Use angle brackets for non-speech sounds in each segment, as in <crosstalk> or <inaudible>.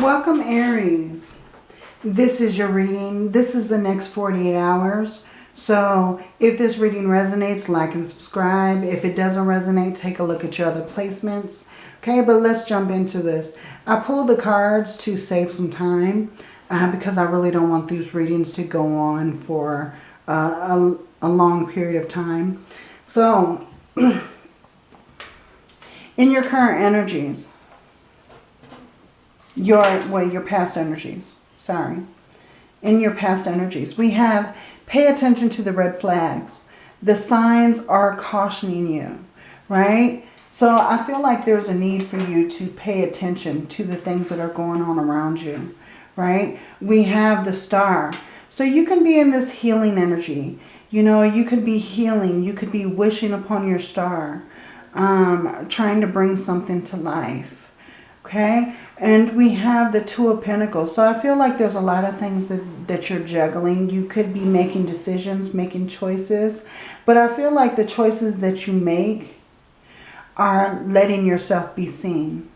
Welcome Aries. This is your reading. This is the next 48 hours. So if this reading resonates, like and subscribe. If it doesn't resonate, take a look at your other placements. Okay, but let's jump into this. I pulled the cards to save some time uh, because I really don't want these readings to go on for uh, a, a long period of time. So, <clears throat> in your current energies, your, well, your past energies, sorry. In your past energies, we have pay attention to the red flags. The signs are cautioning you, right? So I feel like there's a need for you to pay attention to the things that are going on around you, right? We have the star. So you can be in this healing energy. You know, you could be healing. You could be wishing upon your star, um, trying to bring something to life. Okay, and we have the Two of Pentacles. So I feel like there's a lot of things that, that you're juggling. You could be making decisions, making choices. But I feel like the choices that you make are letting yourself be seen.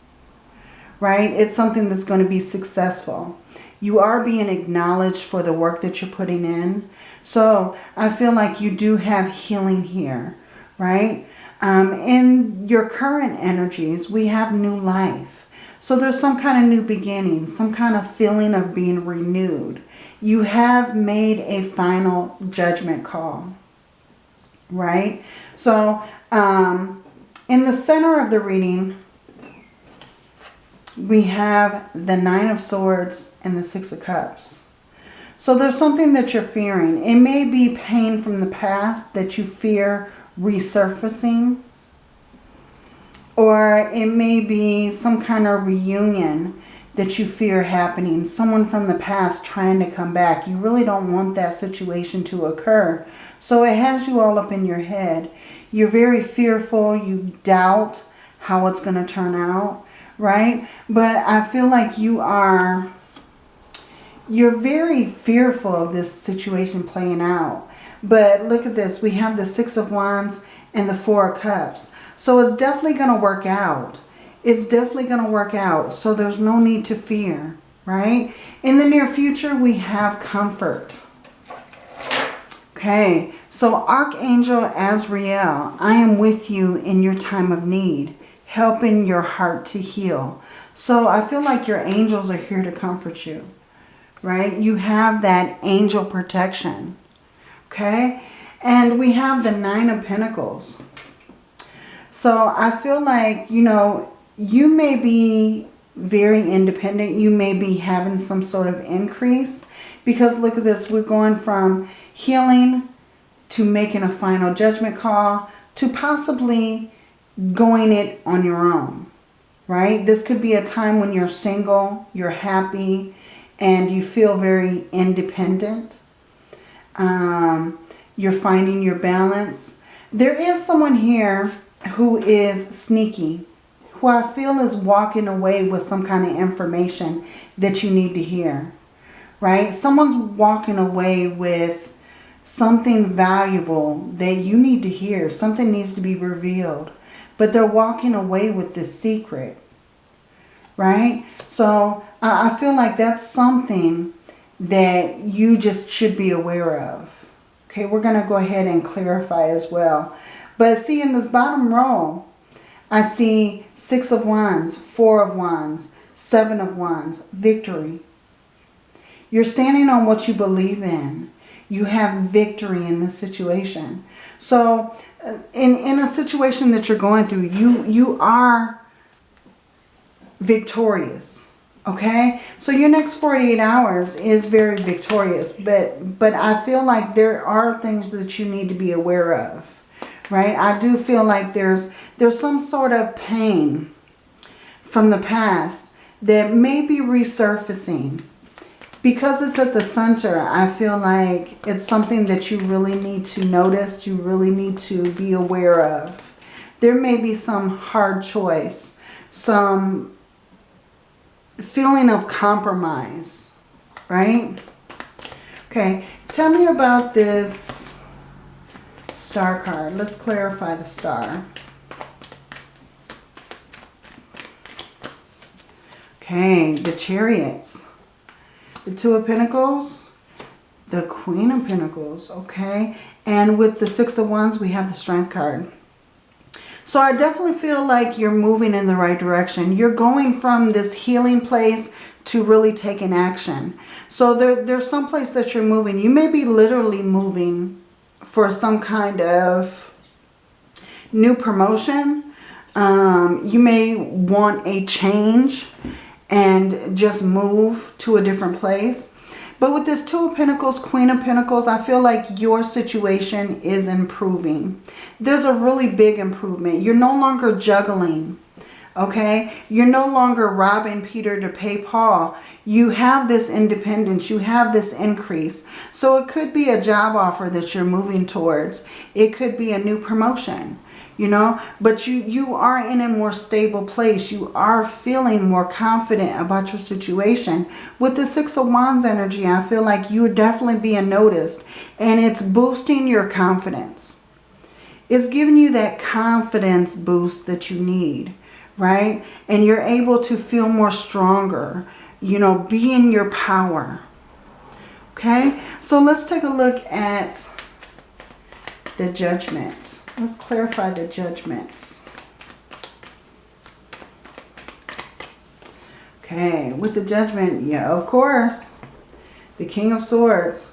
Right? It's something that's going to be successful. You are being acknowledged for the work that you're putting in. So I feel like you do have healing here. Right? Um, in your current energies, we have new life so there's some kind of new beginning, some kind of feeling of being renewed. You have made a final judgment call, right? So um, in the center of the reading, we have the Nine of Swords and the Six of Cups. So there's something that you're fearing. It may be pain from the past that you fear resurfacing or it may be some kind of reunion that you fear happening. Someone from the past trying to come back. You really don't want that situation to occur. So it has you all up in your head. You're very fearful. You doubt how it's going to turn out. Right? But I feel like you are... You're very fearful of this situation playing out. But look at this. We have the Six of Wands and the Four of Cups. So it's definitely going to work out. It's definitely going to work out. So there's no need to fear, right? In the near future, we have comfort. Okay, so Archangel Azrael, I am with you in your time of need, helping your heart to heal. So I feel like your angels are here to comfort you, right? You have that angel protection, okay? And we have the Nine of Pentacles. So I feel like, you know, you may be very independent. You may be having some sort of increase. Because look at this. We're going from healing to making a final judgment call to possibly going it on your own. Right? This could be a time when you're single, you're happy, and you feel very independent. Um, you're finding your balance. There is someone here who is sneaky, who I feel is walking away with some kind of information that you need to hear, right? Someone's walking away with something valuable that you need to hear. Something needs to be revealed. But they're walking away with this secret, right? So I feel like that's something that you just should be aware of. Okay, we're going to go ahead and clarify as well. But see in this bottom row, I see six of wands, four of wands, seven of wands, victory. You're standing on what you believe in. You have victory in this situation. So uh, in, in a situation that you're going through, you, you are victorious. Okay, so your next 48 hours is very victorious, but, but I feel like there are things that you need to be aware of right? I do feel like there's, there's some sort of pain from the past that may be resurfacing. Because it's at the center, I feel like it's something that you really need to notice, you really need to be aware of. There may be some hard choice, some feeling of compromise, right? Okay, tell me about this star card. Let's clarify the star. Okay, the chariots. The two of pentacles. The queen of pentacles. Okay. And with the six of wands, we have the strength card. So I definitely feel like you're moving in the right direction. You're going from this healing place to really taking action. So there, there's some place that you're moving. You may be literally moving for some kind of new promotion. Um, you may want a change and just move to a different place. But with this Two of Pentacles, Queen of Pentacles, I feel like your situation is improving. There's a really big improvement. You're no longer juggling, okay? You're no longer robbing Peter to pay Paul. You have this independence. You have this increase. So it could be a job offer that you're moving towards. It could be a new promotion you know but you you are in a more stable place you are feeling more confident about your situation with the six of wands energy i feel like you are definitely being noticed and it's boosting your confidence it's giving you that confidence boost that you need right and you're able to feel more stronger you know be in your power okay so let's take a look at the judgment Let's clarify the judgments. Okay, with the judgment, yeah, of course. The King of Swords.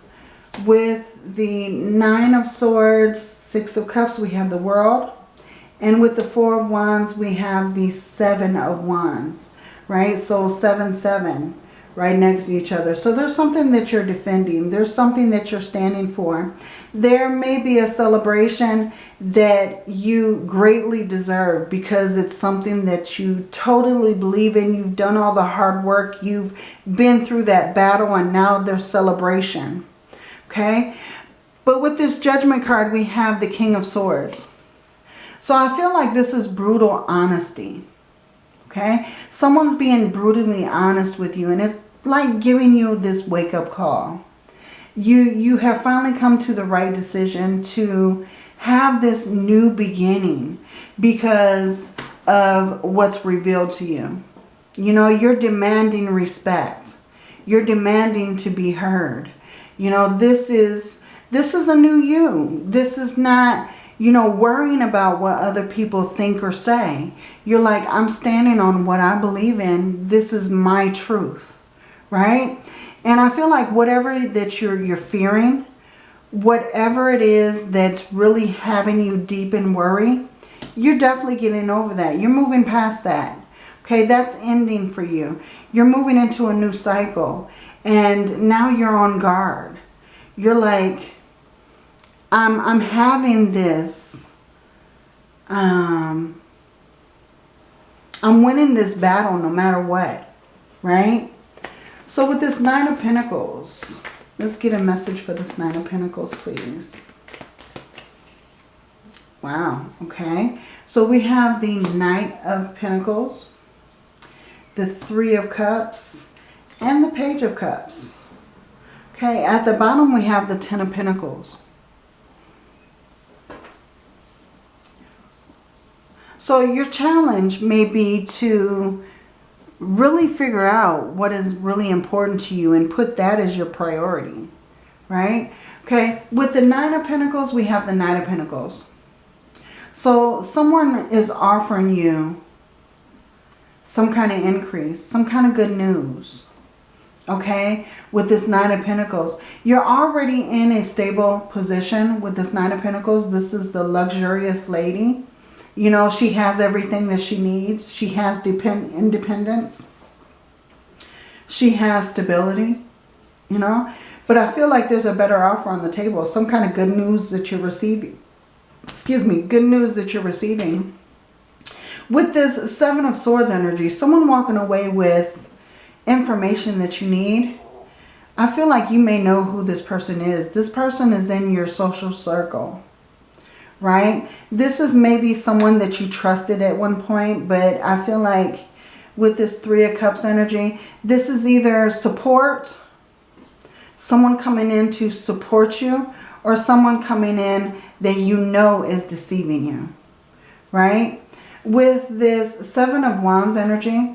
With the Nine of Swords, Six of Cups, we have the World. And with the Four of Wands, we have the Seven of Wands, right? So 7, 7 right next to each other. So there's something that you're defending. There's something that you're standing for. There may be a celebration that you greatly deserve because it's something that you totally believe in. You've done all the hard work. You've been through that battle and now there's celebration. Okay? But with this judgment card, we have the King of Swords. So I feel like this is brutal honesty okay? Someone's being brutally honest with you and it's like giving you this wake-up call. You, you have finally come to the right decision to have this new beginning because of what's revealed to you. You know, you're demanding respect. You're demanding to be heard. You know, this is this is a new you. This is not, you know, worrying about what other people think or say. You're like, I'm standing on what I believe in. This is my truth right? And I feel like whatever that you're, you're fearing, whatever it is that's really having you deep in worry, you're definitely getting over that. You're moving past that. Okay, that's ending for you. You're moving into a new cycle. And now you're on guard. You're like, I'm, I'm having this. Um, I'm winning this battle no matter what. Right? So with this Nine of Pentacles, let's get a message for this Nine of Pentacles, please. Wow, okay. So we have the Knight of Pentacles, the Three of Cups, and the Page of Cups. Okay, at the bottom we have the Ten of Pentacles. So your challenge may be to really figure out what is really important to you and put that as your priority, right? Okay, with the Nine of Pentacles, we have the Nine of Pentacles. So someone is offering you some kind of increase, some kind of good news, okay, with this Nine of Pentacles. You're already in a stable position with this Nine of Pentacles. This is the luxurious lady you know, she has everything that she needs. She has depend independence. She has stability, you know. But I feel like there's a better offer on the table. Some kind of good news that you're receiving. Excuse me, good news that you're receiving. With this Seven of Swords energy, someone walking away with information that you need. I feel like you may know who this person is. This person is in your social circle right? This is maybe someone that you trusted at one point, but I feel like with this Three of Cups energy, this is either support, someone coming in to support you, or someone coming in that you know is deceiving you, right? With this Seven of Wands energy,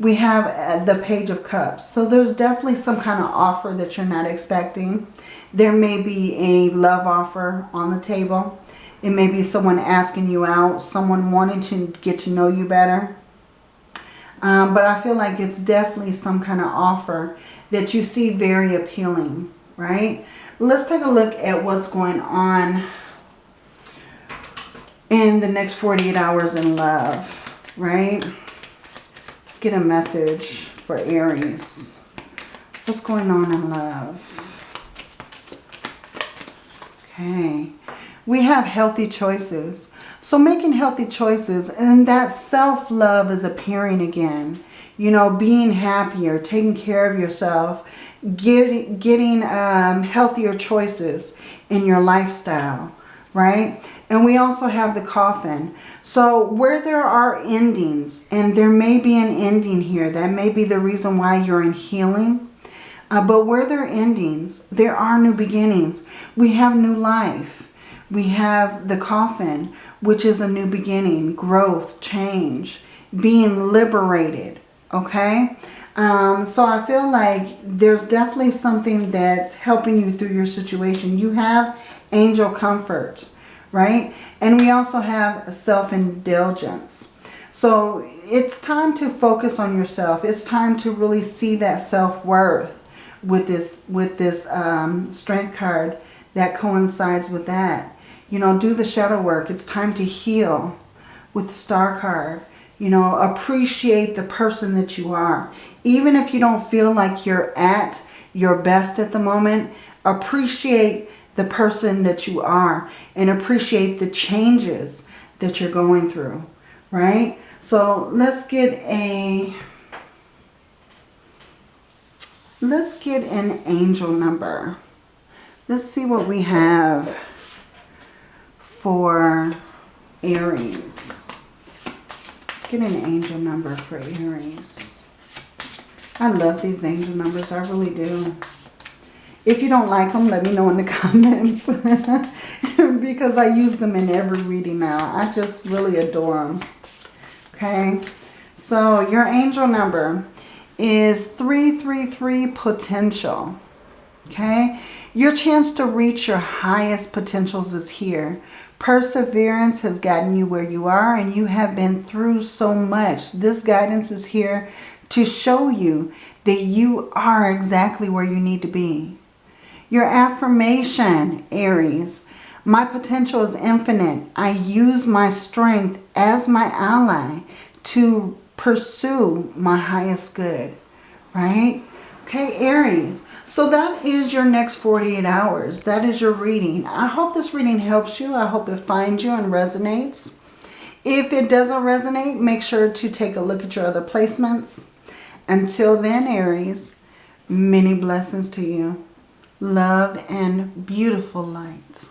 we have uh, the Page of Cups. So there's definitely some kind of offer that you're not expecting. There may be a love offer on the table. It may be someone asking you out, someone wanting to get to know you better. Um, but I feel like it's definitely some kind of offer that you see very appealing, right? Let's take a look at what's going on in the next 48 hours in love, right? Get a message for Aries. What's going on in love? Okay. We have healthy choices. So making healthy choices and that self-love is appearing again. You know, being happier, taking care of yourself, get, getting um, healthier choices in your lifestyle, right? And we also have the coffin. So where there are endings, and there may be an ending here, that may be the reason why you're in healing. Uh, but where there are endings, there are new beginnings. We have new life. We have the coffin, which is a new beginning, growth, change, being liberated, okay? Um, so I feel like there's definitely something that's helping you through your situation. You have angel comfort, right? And we also have a self-indulgence. So it's time to focus on yourself. It's time to really see that self-worth with this, with this um, strength card that coincides with that. You know, do the shadow work. It's time to heal with the star card. You know, appreciate the person that you are. Even if you don't feel like you're at your best at the moment, appreciate the person that you are and appreciate the changes that you're going through, right? So let's get a, let's get an angel number. Let's see what we have for Aries. Let's get an angel number for Aries. I love these angel numbers. I really do. If you don't like them, let me know in the <laughs> comments. <laughs> because I use them in every reading now. I just really adore them. Okay. So your angel number is 333 potential. Okay. Your chance to reach your highest potentials is here. Perseverance has gotten you where you are and you have been through so much. This guidance is here to show you that you are exactly where you need to be. Your affirmation, Aries. My potential is infinite. I use my strength as my ally to pursue my highest good. Right? Okay, Aries. So that is your next 48 hours. That is your reading. I hope this reading helps you. I hope it finds you and resonates. If it doesn't resonate, make sure to take a look at your other placements. Until then, Aries, many blessings to you. Love and beautiful light.